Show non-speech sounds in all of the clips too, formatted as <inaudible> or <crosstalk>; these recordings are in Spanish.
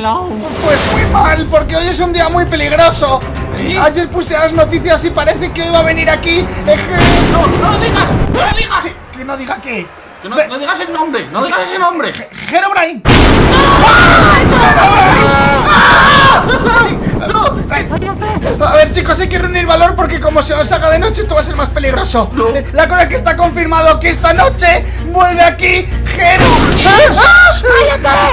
hello. Pues muy mal, porque hoy es un día muy peligroso. ¿Sí? Ayer puse las noticias y parece que hoy va a venir aquí. eh, No, no lo digas, no lo digas. que, que no diga qué. Que no, no digas el nombre, no digas ese nombre. Herobrine. A ver chicos, hay que reunir valor porque como se os haga de noche esto va a ser más peligroso Eh, La cosa es que está confirmado que esta noche vuelve aquí Hero ¡Cállate!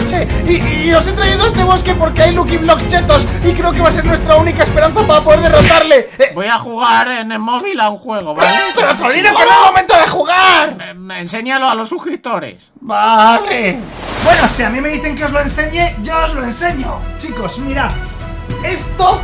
Noche y, y os he traído a este bosque porque hay Lucky Blocks chetos Y creo que va a ser nuestra única esperanza para poder derrotarle Eh, Voy a jugar en el móvil a un juego, ¿vale? <laughs> Pero Trolino, que no es momento de jugar Eh, me- enséñalo a los suscriptores. Vale. Bueno, si a mí me dicen que os lo enseñe, yo os lo enseño. Chicos, mirad. Esto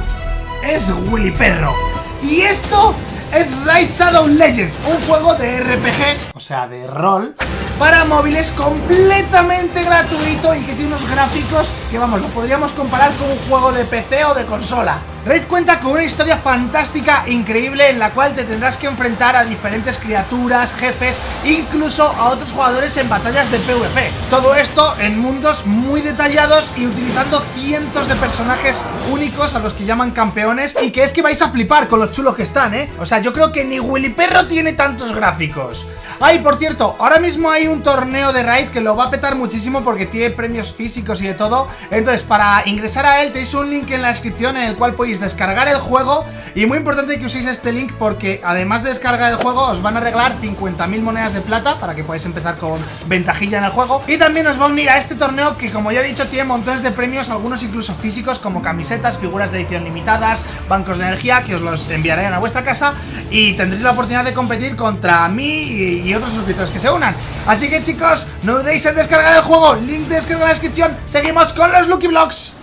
es Willy Perro. Y esto es Raid Shadow Legends, un juego de RPG, o sea, de rol, para móviles completamente gratuito y que tiene unos gráficos que, vamos, lo podríamos comparar con un juego de PC o de consola. Raid cuenta con una historia fantástica, increíble, en la cual te tendrás que enfrentar a diferentes criaturas, jefes, incluso a otros jugadores en batallas de PvP. Todo esto en mundos muy detallados y utilizando cientos de personajes únicos a los que llaman campeones y que es que vais a flipar con los chulos que están, ¿eh? O sea, yo creo que ni Willy Perro tiene tantos gráficos. Ay, por cierto, ahora mismo hay un torneo de Raid que lo va a petar muchísimo porque tiene premios físicos y de todo. Entonces, para ingresar a él tenéis un link en la descripción en el cual podéis descargar el juego. Y muy importante que uséis este link porque además de descargar el juego os van a regalar 50.000 monedas de plata para que podáis empezar con ventajilla en el juego. Y también os va a unir a este torneo que como ya he dicho tiene montones de premios, algunos incluso físicos como camisetas, figuras de edición limitadas, bancos de energía que os los enviarán a vuestra casa y tendréis la oportunidad de competir contra mí y otros suscriptores que se unan. Así que chicos, no dudéis en descargar el juego, link de descarga en la descripción. Seguimos con los Lucky Blocks.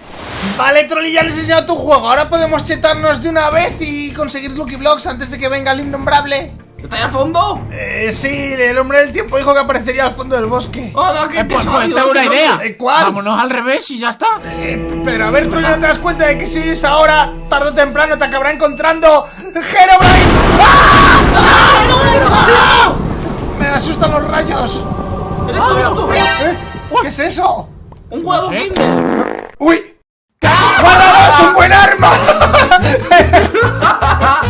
Vale, Trolli, ya les he enseñado tu juego. Ahora podemos chetarnos de una vez y conseguir Lucky Blocks antes de que venga el innombrable. ¿Está ahí al fondo? Eh, sí, el hombre del tiempo dijo que aparecería al fondo del bosque. Hola, qué Eh, pues, pesado, pues tengo una idea. ¿Eh, cuál? Vámonos al revés y ya está. Eh, pero a ver, Trolli, ¿no te das cuenta de que si es ahora, tarde o temprano, te acabará encontrando Herobrine? ¡Ah! ¡Ah! ¡Ah! Me asustan los rayos. ¿Eres tú, eres tú? ¿Eh? ¿Qué es eso? Un huevo No sé. Kinder. ¡Uy! Arma!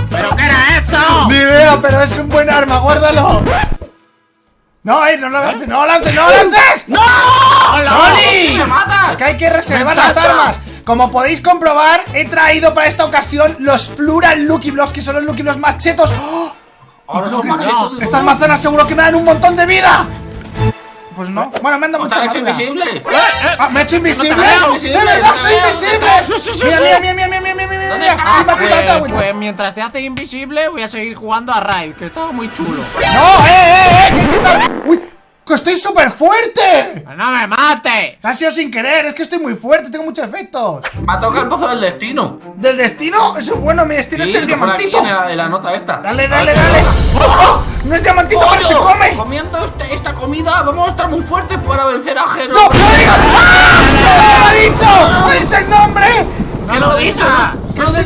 ¿Pero qué era eso? Ni idea, pero es un buen arma, guárdalo. No, eh, no lo lances, no lo lances, no lo lances. ¡No! ¡Oli! ¡Me matas! Que hay que reservar las armas. Como podéis comprobar, he traído para esta ocasión los Plural Lucky Blocks, que son los Lucky Blocks más chetos. ¡Oh! Ahora son más estas, chetos manzanas seguro que me dan un montón de vida. Pues no. Bueno, me han dado ¿O te mucha hecho invisible? Ah, ¿Me he hecho invisible? ¡De verdad soy invisible! Sí, sí, sí, Mira, mira, mira, mira, mira, mira, mira, ¿Dónde mira. está? Aquí, aquí, aquí, Pues, pues mientras te hace invisible, voy a seguir jugando a Raid, que estaba muy chulo. ¡No, eh, eh, eh! ¿Qué, qué está? ¡Uy! ¡Que estoy súper fuerte! ¡Que ¡No me mate! Ha sido sin querer, es que estoy muy fuerte, tengo muchos efectos. Me ha tocado el pozo del destino. ¿Del destino? Eso es bueno, mi destino Sí, es el que pone aquí diamantito. en la, en la nota esta. Dale, dale, dale. ¿qué ¡Oh, oh! ¡No es diamantito, pero se come! Comiendo este- esta comida vamos a estar muy fuertes para vencer a Jero. ¡No, no lo digas! ¡Ah! ¡No lo ha dicho! ¡Ha dicho el nombre! ¡No ¿Qué lo lo he dicho? llama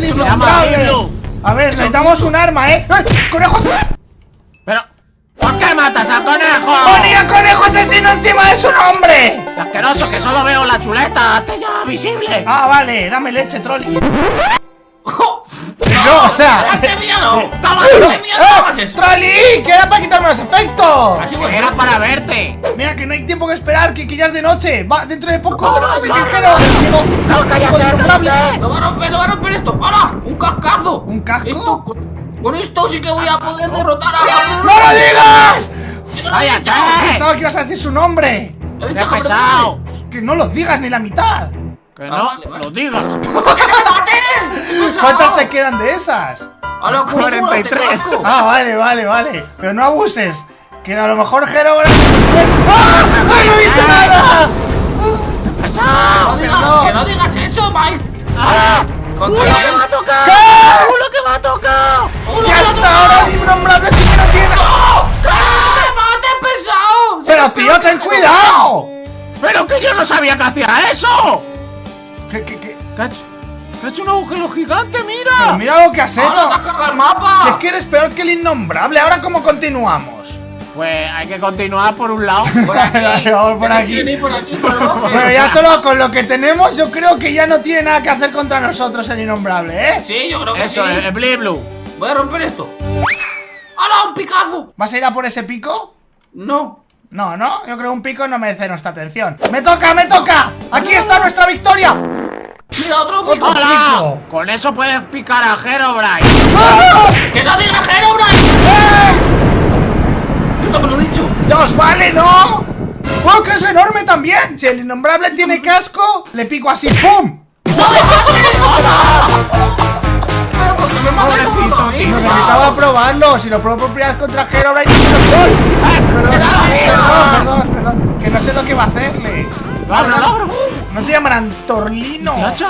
Innombrable. Hilo. A ver, necesitamos un arma, ¿eh? ¡Conejos! Pero, ¿por qué matas al conejo? ¡Ponía conejo asesino encima de su nombre! ¡Qué asqueroso que solo veo la chuleta! ¡Hazte ya visible! Ah, vale, dame leche, trolli. No, o sea. ¡Este mío no! ¡Toma, ese mío no hagas eso! ¡Trolli! ¡Que era para quitarme los efectos! Así voy era para verte. Mira, que no hay tiempo que esperar, que, que ya es de noche. Va, dentro de poco. No, no, no, no, el Jero. Digo, ¡No, cállate, innombrable. ¡Lo va a romper, lo va a romper esto! ¡Hala! ¡Un cascazo! ¿Un casco? Esto, con, esto sí que voy a poder derrotar a ¡No lo digas! ¡Cállate! Pensaba que ibas a decir su nombre. He ¡Qué dicho que pesado! Que no lo digas ni la mitad. Que Ah, no vale, vale. lo digas. ¿Cuántas te quedan de esas? ¡Hala, cómo 43. te casco! Ah, vale, vale, vale. Pero no abuses. Que a lo mejor Jero. ¡Ah! ¡Ay, no he dicho nada! No digas, no. ¡Que no digas eso, Mike! ¡Ah! ¿Contra ¡Uy, lo que me ha tocado! ¿Qué? ¡Uy, lo que me ha tocado! ¡Uno ¡Ya que lo está toca! ahora el innombrable si que no tiene! ¡Ah! ¡Mate, pesado! Pero tío, ¡Pero que yo no sabía que hacía eso! ¿Qué, qué, qué? ¡Que ha hecho, hecho un agujero gigante, Pero mira! mira lo que has ¡Ahora te has hecho. cargado el mapa! Si es que eres peor que el innombrable, ¿ahora cómo continuamos? Pues hay que continuar por un lado. Por <laughs> aquí. Vamos por aquí. Tiene por aquí, por. <laughs> Bueno, ya solo con lo que tenemos, yo creo que ya no tiene nada que hacer contra nosotros el innombrable, ¿eh? Sí, yo creo que Eso, sí. el, el Blue Blue. Voy a romper esto. ¡Hala, un picazo! ¿Vas a ir a por ese pico? No. No, no, yo creo que un pico no merece nuestra atención. ¡Me toca, me toca! ¡Aquí está nuestra victoria! Mira, otro. Otro. ¡Hola! pico. Con eso puedes picar a Herobrine. ¡Ah! ¡Que no diga Herobrine! ¡Eh! Yo no me lo he dicho. ¡Ya os vale, no! ¡Oh, que es enorme también! Si el innombrable tiene casco, le pico así, ¡pum! Pero porque me. Necesitaba probarlo, si lo pruebo por primera vez contra Herobrine no soy. Perdón, perdón, perdón, perdón, que no sé lo que va a hacerle. ¡Abro, abro! ¿No te llamarán Torlino? ¿Qué hacha?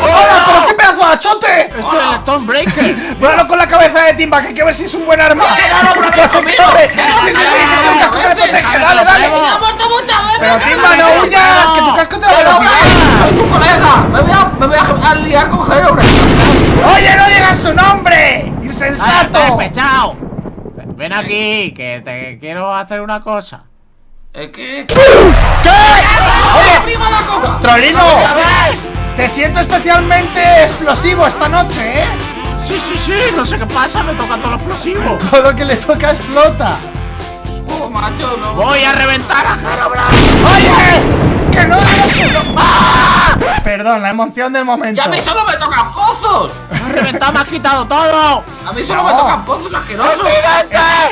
¡Hola, pero qué pedazo de achote! Esto es el Stonebreaker. Vuélalo <laughs> con la cabeza de Timba, que hay que ver si es un buen arma. no, pero que <laughs> conmigo. Sí, sí, sí, que un casco que le protege, dale, dale. ¡Me ha muerto muchas veces! Pero Timba, no huyas, que tu casco te da velocidad. soy tu colega. Me voy a, me voy a, a liar con Herobrine. Oye, no digas su nombre, ¡Ah, insensato. pesado! Ven aquí, que te quiero hacer una cosa. ¿Es que? ¿Qué? ¡Oye! Trolino, te siento especialmente explosivo esta noche, ¿eh? Sí, sí, sí, no sé qué pasa, me toca todo lo explosivo. <laughs> Todo lo que le toca explota. Oh, macho, no. Voy a reventar a Herobrine. Oye, que no nombre. Perdón, la emoción del momento. ¡Y a mí solo me tocan pozos! Me has reventado, me has quitado todo. A mí solo No. me tocan pozos asquerosos.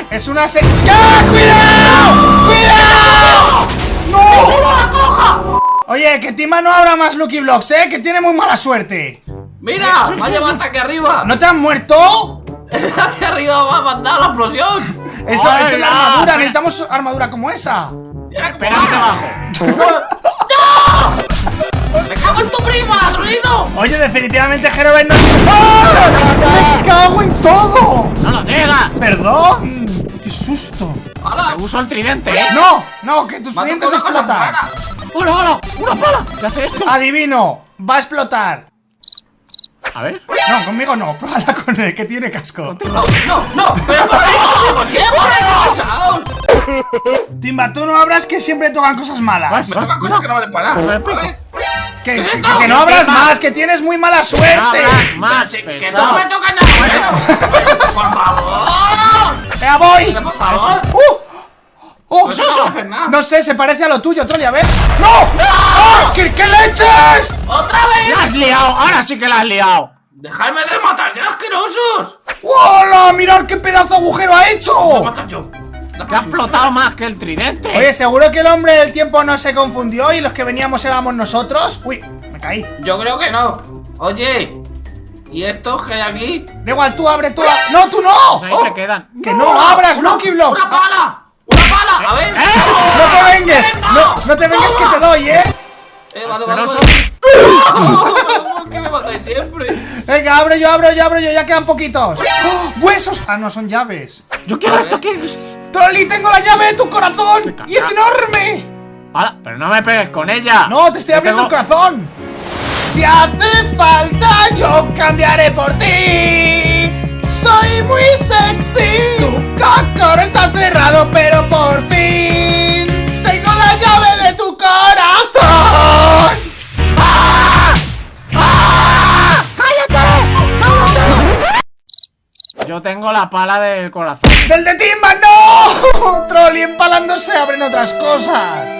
Es una se... ¡Ya! ¡Cuidado! ¡Cuidado! ¡No! ¡Prima la coja! Oye, que Tima no abra más Lucky Blocks, ¿eh? Que tiene muy mala suerte. ¡Mira! ¡Me ha llevado hasta aquí arriba! ¿No te han muerto? <laughs> ¡Aquí arriba va a mandar la explosión! Eso Hola, es la armadura, necesitamos armadura como esa. Cómo Espera <laughs> ¡Me cago en tu prima! Oye, definitivamente Herobrine no... ¡Ah! ¡Me cago en todo! No lo digas. ¡Perdón! ¡Qué susto! ¡Hala! Uso el tridente, ¿eh? ¡No! ¡No! ¡Que tus ha cosa explotan! ¡Hola, hola! ¡Una pala! ¿Qué hace esto? Adivino, va a explotar. A ver. No, conmigo no, pruébala con él, que tiene casco. No, no, no, pero por pesados. Timba, tú no abras que siempre tocan cosas malas. Me tocan cosas que no valen para nada. Que, ¿Qué es que- esto? que no abras más, que tienes muy mala No suerte. abras más, que que no me tocan nada bueno. Por favor. ¡Ya voy! Por favor. ¡Uh! ¡Oh! Pues eso no. No sé, se parece a lo tuyo, Trolli, a ver. ¡No! ¡Ah! ¿Qué, qué leches! ¡Otra ¡La vez! has liado! ¡Ahora sí que la has liado! ¡Dejadme de matar ya, asquerosos! ¡Hola! ¡Mirad qué pedazo de agujero ha hecho! yo. La Que ha explotado más que el tridente. Oye, ¿seguro que el hombre del tiempo no se confundió y los que veníamos éramos nosotros? Uy, me caí. Yo creo que no. Oye, ¿y estos que hay aquí? Da igual, tú abre, tú abre. ¡No, tú no! Pues ahí se quedan. ¡Que no abras, Lucky Blocks! ¡Una pala! ¡Una pala! A ver. ¡No te vengues! No, no te vengues que te doy, ¿eh? Eh, vale, vale, Asqueroso. vale. <laughs> ¿Por qué me matáis siempre? Venga, abro yo, abro yo, abro yo, ya quedan poquitos. ¡Oh! ¡Huesos! Ah, no, son llaves. Yo quiero esto, quiero ¡Trolli, tengo la llave de tu corazón! ¡Y es enorme! ¡Hala! Pero no me pegues con ella. No, te estoy Yo abriendo el tengo- corazón. Si hace falta, yo cambiaré por ti. Soy muy sexy. Tu cocor está cerrado, pero tengo la pala del corazón. ¡Del de Timba, no! <laughs> Trolli empalándose abren otras cosas.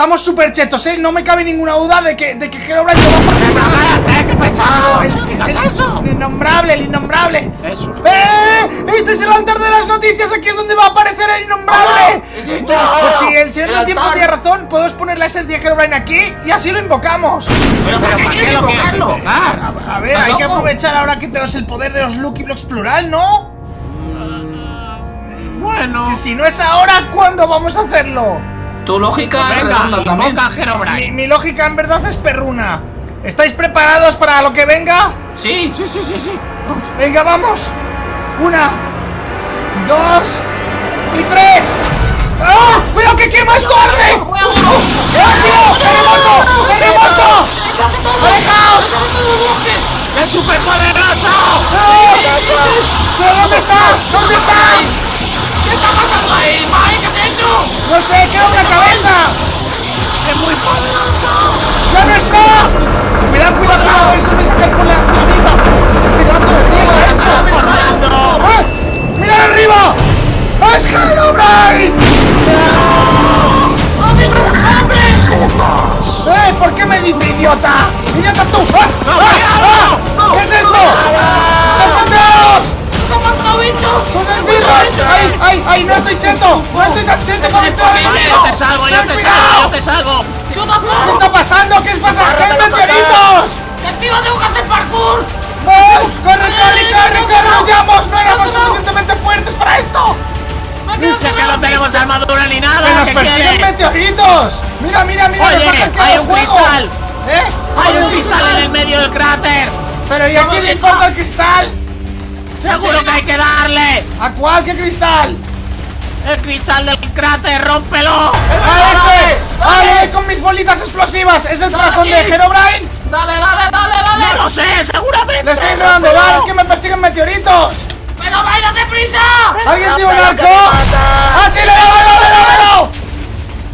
Estamos súper chetos, ¿eh? No me cabe ninguna duda de que, de que Herobrine lo va a pasar. ¡Pero cállate, qué pesado! ¡No digas el- eso! El innombrable, el innombrable. Eso. ¡Eh! ¡Este es el altar de las noticias! ¡Aquí es donde va a aparecer el innombrable! ¿Es esto? Pues si el señor El del tiempo tiene razón, podemos poner la esencia de Herobrine aquí y así lo invocamos. ¿Pero ¿Pero qué para qué lo quieres invocar? A, a ver, ¿Estás hay que aprovechar ahora que tenemos el poder de los Lucky Blocks plural, ¿no? Bueno. Si no es ahora, ¿cuándo vamos a hacerlo? Tu lógica es Venga, redonda también. invoca a Mi, mi lógica en verdad es perruna. ¿Estáis preparados para lo que venga? Sí, Sí, sí, sí, sí. Vamos. Venga, vamos. Una, dos y tres. ¡Ah! ¡Cuidado que quema esto arde! ¡Fuego! ¡Rápido! ¡Terremoto! ¡Terremoto! ¡Alejaos! ¡Es súper poderoso! ¿Pero dónde está? ¿Dónde está? No sé, queda una cabeza. ¡Es muy poderoso! ¡Ya no está! Cuidado, cuidado, cuidado, a ver si me sacan por la planeta. Pedazo de riego ha hecho. ¡Formando! ¡Eh! ¡Mira arriba! ¡Es Herobrine! ¡Eh! ¿Por qué me dice idiota? ¡Idiota tú! ¡Ah! ¡Ah! ¡Ah! ¿Qué es esto? ¡Ay! ¡No estoy cheto! ¡No estoy tan cheto para meter yo te salgo, yo ¡Ten te salgo, yo te salgo. ¡Yo ¿Qué está pasando? ¿Qué es pasando? ¡Que hay meteoritos! ¡Que encima tengo que hacer parkour! ¡Ay! ¡Corre, corre, corre, corre! ¡Huyamos! ¡No éramos suficientemente fuertes para esto! ¡Me quedo Si es que no tenemos armadura ni ¡Que nada, nos ¿qué persiguen meteoritos! ¡Mira, mira, mira! Oye, ¡Nos ha hackeado hay un cristal. ¿Eh? ¡Hay un cristal en el medio del cráter! ¿Pero y a quién le importa el cristal? ¡Seguro que hay que darle! ¿A cuál? ¿Qué cristal? ¡El cristal del cráter, rómpelo! ¡A ese! ¡Ah, le doy con mis bolitas explosivas! ¿Es el corazón de Herobrine? ¡Dale, dale, dale, ¡No dale! lo sé, seguramente! ¡Le estoy intentando dar! ¡Es que me persiguen meteoritos! ¡Pero vaya deprisa! ¿Alguien tiene un arco? ¡Ah, sí! ¡Le doy, le!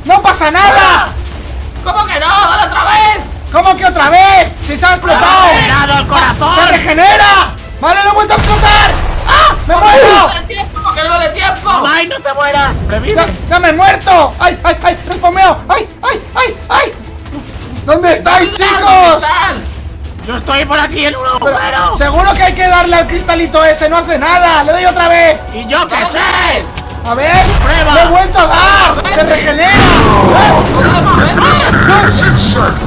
¡No pasa nada! ¿Cómo que no? ¡Dale otra vez! ¿Cómo que otra vez? ¡Si se ha explotado! ¡Regenerado el corazón! ¡Se regenera! ¡Vale, lo he vuelto a explotar! ¡Ah! ¡Me muero! ¡Que no de tiempo! ¡Ay, no te mueras! ¡Ya, ¡Revive! ya me he muerto! ¡Ay, ay, ay! ¡Respomeo! ¡Ay, ay, ay, ay! ¿Dónde estáis, chicos? ¡Yo estoy por aquí en un Pero, agujero! seguro que hay que darle al cristalito ese, no hace nada. Le doy otra vez. ¡Y yo qué sé! A ver, Prueba. le he vuelto a dar. Se regenera.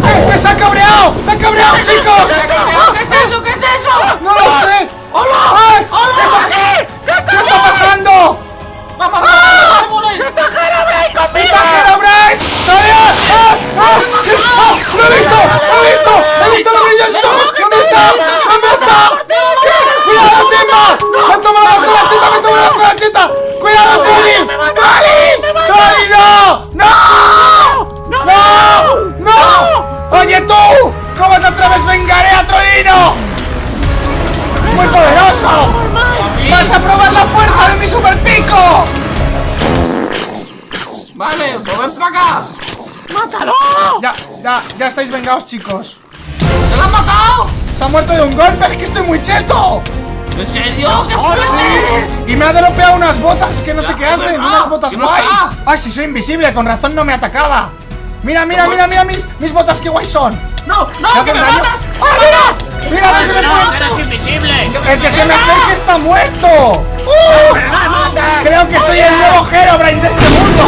¿Eh? ¡Que se ha cabreado! ¡Se ha cabreado, chicos! ¿Qué es eso? ¿Qué es eso? ¡No lo sé! ¡Hola! ¡Ay! ¡Hola! ¿Qué está pasando? ¡Vamos, vamos, vamos! ¡Está ¡Está Herobrine! ¡Adiós! ¡Ah! ¡Ah! ¡Ah! ¡Lo he visto! ¡Lo he visto! ¡He visto los brillos de sus ojos! ¿Dónde está? ¿Dónde está? Ya, estáis vengados, chicos. ¿Te lo has matado? Se ha muerto de un golpe, es que estoy muy cheto. ¿En serio? ¿Qué eres? Y me ha dropeado unas botas que no sé qué hacen, unas botas ¿Y no guays. Ay, si soy invisible, con razón no me atacaba. Mira, mira, mira, mira mis, mis botas que guay son. ¡No, ¿Me no, que me matas! ¡Ah, mira! ¡Mira, no se me ¡No, eres invisible! El que se me acerque está muerto. ¡Uh! ¡Pero no mates! Creo que soy el nuevo Herobrine de este mundo.